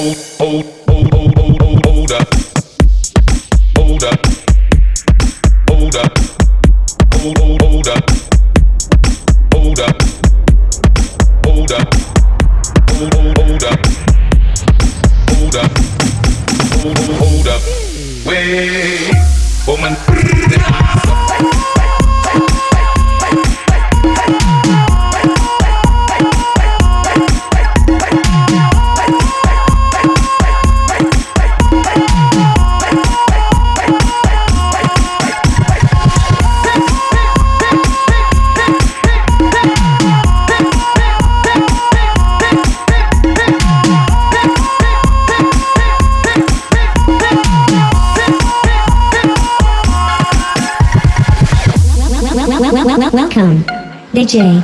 Hold up, wait, woman. DJ.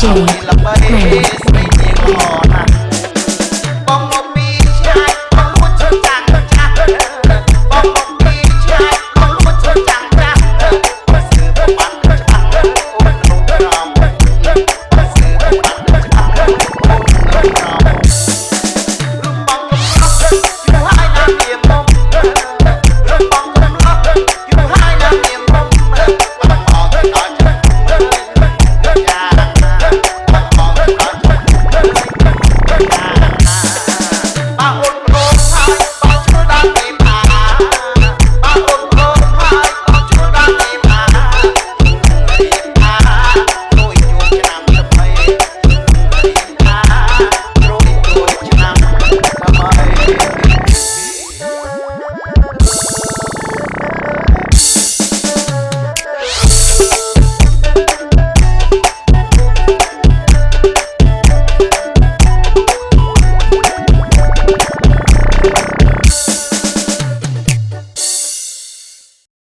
DJ Chris.